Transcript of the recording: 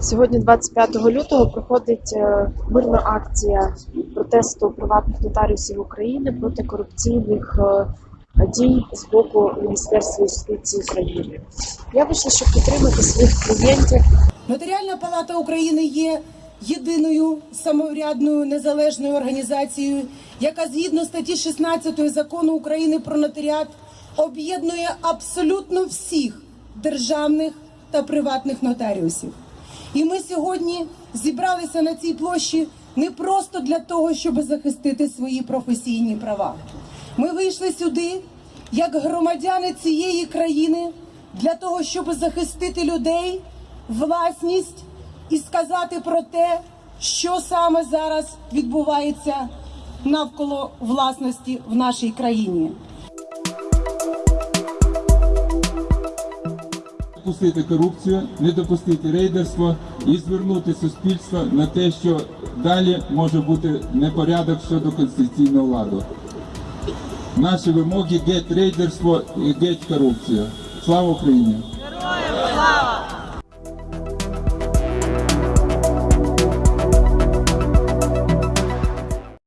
Сьогодні, 25 лютого, проходить е, мирна акція протесту приватних нотаріусів України проти корупційних е, дій з боку Міністерства юстиції України. Я вийшла, щоб підтримати своїх клієнтів. Нотаріальна палата України є єдиною самоврядною незалежною організацією, яка згідно статті 16 закону України про нотаріат об'єднує абсолютно всіх державних та приватних нотаріусів. І ми сьогодні зібралися на цій площі не просто для того, щоб захистити свої професійні права. Ми вийшли сюди як громадяни цієї країни для того, щоб захистити людей, власність і сказати про те, що саме зараз відбувається навколо власності в нашій країні. Допустити корупцію, не допустити рейдерство і звернути суспільство на те, що далі може бути непорядок щодо конституційного ладу. Наші вимоги геть рейдерство і геть корупцію. Слава Україні!